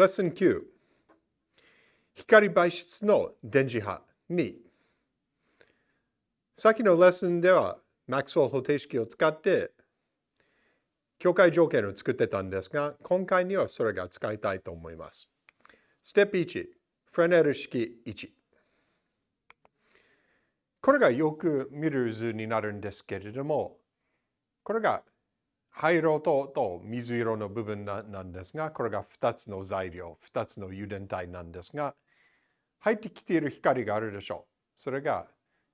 レッスン9光媒質の電磁波2さっきのレッスンではマックスウェル方程式を使って境界条件を作ってたんですが今回にはそれが使いたいと思います。ステップ1フレネル式1これがよく見る図になるんですけれどもこれが灰色とと水色の部分なんですが、これが2つの材料、2つの油田体なんですが、入ってきている光があるでしょう。それが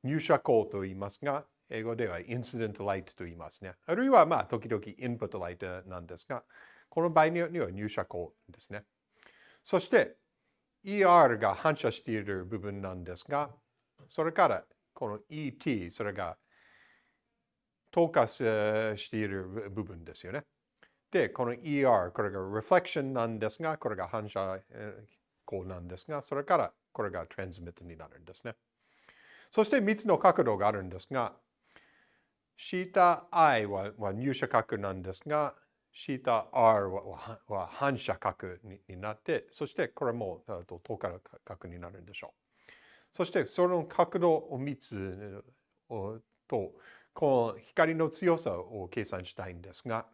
入射光と言いますが、英語ではインシデントライトと言いますね。あるいはまあ時々インプットライトなんですが、この場合には入射光ですね。そして ER が反射している部分なんですが、それからこの ET、それが透過している部分ですよね。で、この ER、これが reflection なんですが、これが反射光なんですが、それからこれが transmit になるんですね。そして3つの角度があるんですが、θi はは入射角なんですが、θr はは反射角になって、そしてこれも透過角になるんでしょう。そしてその角度を3つと、この光の強さを計算したいんですが、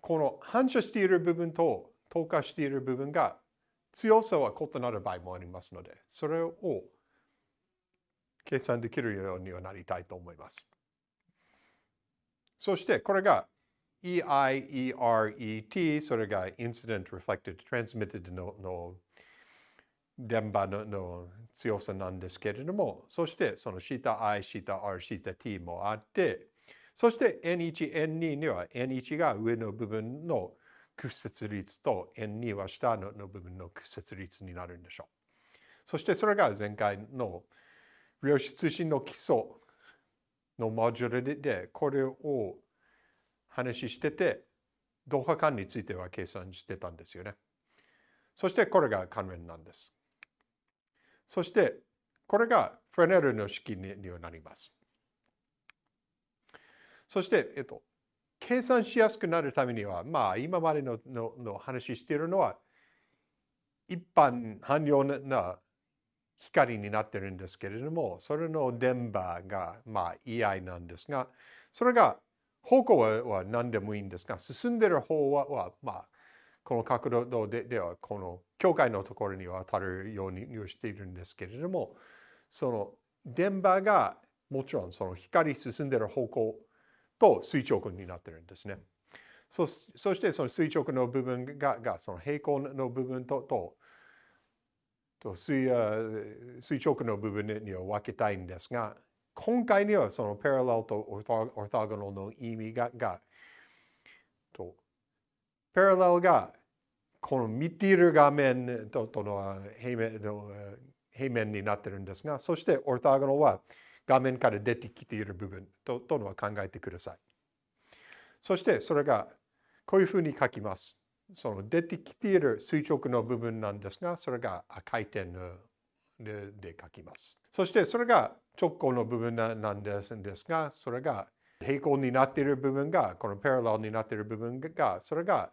この反射している部分と透過している部分が強さは異なる場合もありますので、それを計算できるようにはなりたいと思います。そしてこれが EIERET、それが Incident Reflected Transmitted のの電波のの強さなんですけれども、そしてその θi、θr、θt もあって、そして N1、N2 には N1 が上の部分の屈折率と N2 は下の部分の屈折率になるんでしょう。そしてそれが前回の量子通信の基礎のモジュールでこれを話してて、同波間については計算してたんですよね。そしてこれが関連なんです。 そして、これがフレネルの式になります。そして、えっと、計算しやすくなるためには、まあ、今までののの話しているのは、一般汎用な光になってるんですけれども、それの電波が、まあ、EI なんですが、それが方向は何でもいいんですが、進んでいる方は、まあ、この角度でではこの境界のところに当たるようにしているんですけれどもその電波がもちろんその光進んでいる方向と垂直になっているんですね。そしてその垂直の部分ががその平行の部分ととと垂直の部分には分けたいんですが今回にはそのパラレルとオートゴナルの意味ががとパラレルがこの見ている画面ととの平面の平面になってるんですが、そしてオートゴナは画面から出てきている部分ととのは考えてください。そしてそれがこういうふうに書きます。その出てきている垂直の部分なんですが、それが回転でで書きます。そしてそれが直行の部分なんですが、それが平行になっている部分が、このパラレルになっている部分が、それが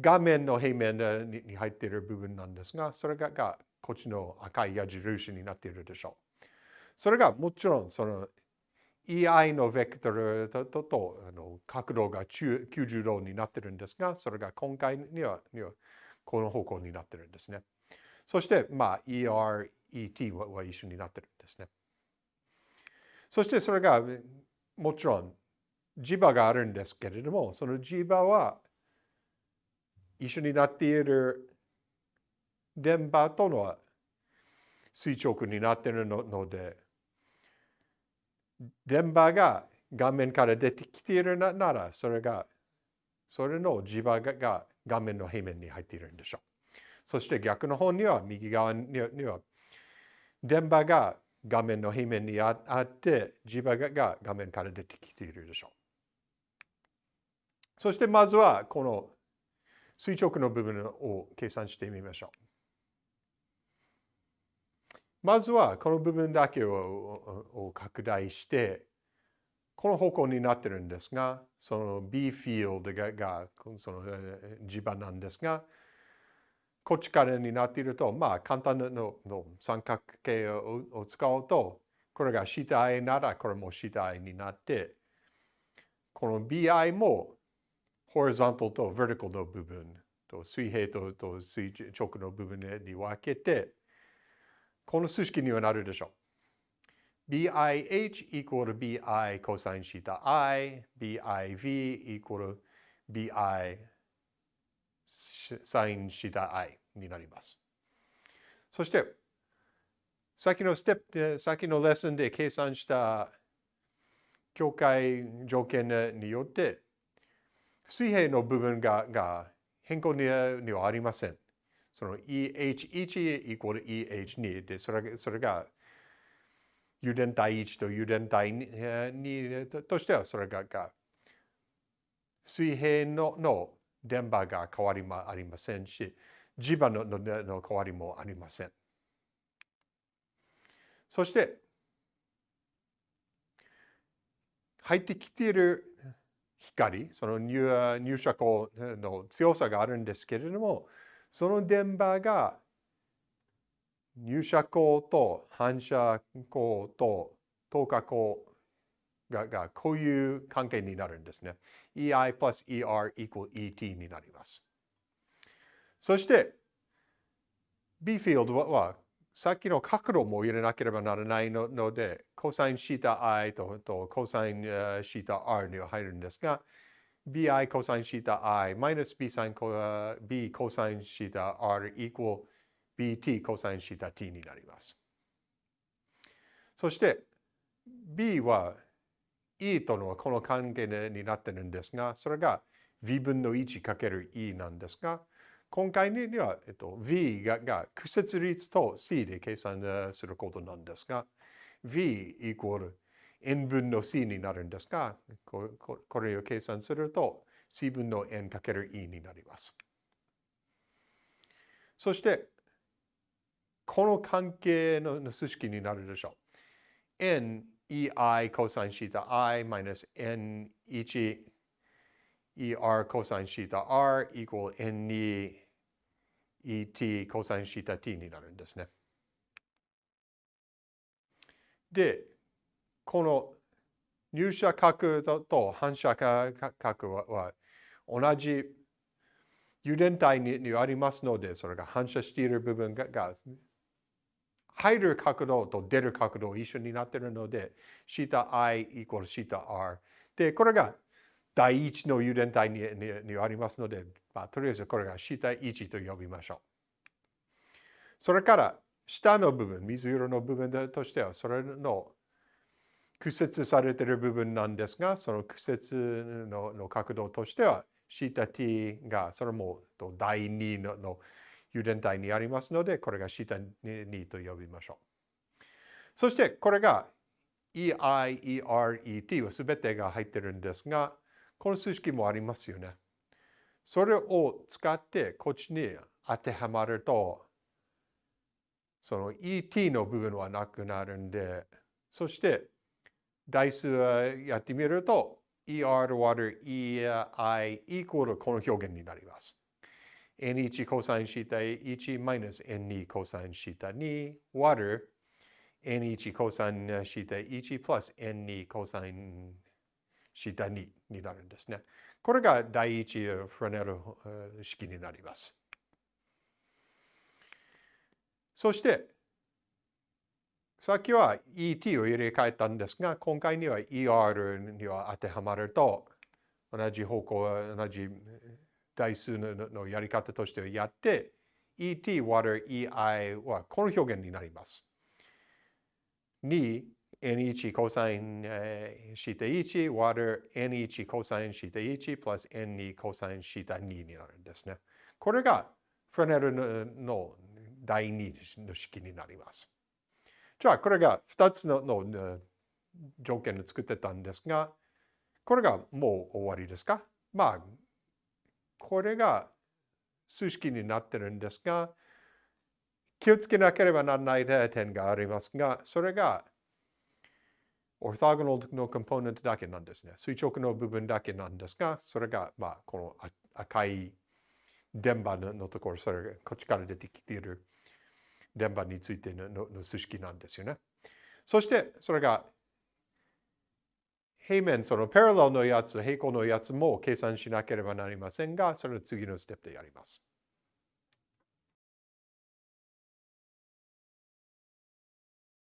画面の平面に入っている部分なんですが、それががこっちの赤い矢印になっているでしょう。それがもちろんその EI のベクトルとととあの角度が90度になっているんですが、それが今回にはにはこの方向になっているんですね。そして、まあ、ER、ET はは一緒になっているんですね。そしてそれがもちろん磁場があるんですけれども、その磁場は一緒になっている電波との垂直になっているので、電波が画面から出てきているなら、それが、それの磁場が画面の平面に入っているんでしょう。そして逆の方には、右側には、電波が画面の平面にあって、磁場が画面から出てきているでしょう。そしてまずは、この垂直の部分を計算してみましょう。まずはこの部分だけを拡大して、この方向になってるんですが、その B フィールドががその磁場なんですが、こっちからになっていると、まあ、簡単なのの三角形をを使うと、これが下 i なら、これも下 i になって、この bi も horizontal と vertical の部分と水平とと垂直の部分に分けて、この数式にはなるでしょう。BIH equal BI cosine θ i, BIV equal BI sin theta i になります。そして、先のステップで、先のレッスンで計算した境界条件によって、水平の部分がが変更にはありません。その EH1 イコール EH2 で、それそれが油田体1と油田体2としてはそれがが水平のの電波が変わりもありませんし、磁場ののの変わりもありません。そして、入ってきている光、その入入射光の強さがあるんですけれども、その電波が入射光と反射光と透過光ががこういう関係になるんですね。EI plus ER equal ET になります。そして B フィールドはさっきの角度も入れなければならないので、コサインシータ i ととコサインシータ r には入るんですが、bi コサインシータ i マイナス b サイン b コサインシータ r equal bt コサインシータ t になります。そして b は e とのこの関係になってるんですが、それが v 分の1かける e なんですが、今回には、えっと、v がが屈折率と c で計算することなんですが、v イコール n 分の c になるんですが、ここれを計算すると c 分の n かける e になります。そして、この関係の数式になるでしょう。n ei cosine theta i minus n1 er cosine theta r equal n2 et cosine theta t になるんですね。で、この入射角と反射角は同じ油田体にありますので、それが反射している部分が入る角度と出る角度一緒になっているので、θi イコール θr。で、これが第一の油田体ににありますので、まあ、とりあえずこれが θ1 と呼びましょう。それから下の部分、水色の部分としては、それの屈折されている部分なんですが、その屈折のの角度としては、θt がそれも第2のの油田体にありますので、これが下にと呼びましょう。そしてこれが EI、ER、ET は全てが入ってるんですが、この数式もありますよね。それを使ってこっちに当てはまると、その ET の部分はなくなるんで、そして代数やってみると ER 割る EI イコールこの表現になります。n1 コサインシータ1マイナス n2 コサインシータ2割る n1 コサインシータ1プラス n2 コサインシータ2になるんですね。これが第一フラネル式になります。そして、さっきは ET を入れ替えたんですが、今回には ER には当てはまると、同じ方向、同じ代数のやり方としてやって、et 割る ei はこの表現になります。2 n1 コサインシータ1割る n1 コサインシータ1プラス n2 コサインシータ2になるんですね。これがフレネルの第2の式になります。じゃあ、これが2つのの条件を作ってたんですが、これがもう終わりですか?まあ、これが数式になってるんですが、気をつけなければならない点がありますが、それがオーソゴナルのコンポーネントだけなんですね。垂直の部分だけなんですが、それが、まあ、この赤い電波のところ、それがこっちから出てきている電波についてののの数式なんですよね。そしてそれが平面、そのパラレルのやつ、平行のやつも計算しなければなりませんが、それを次のステップでやります。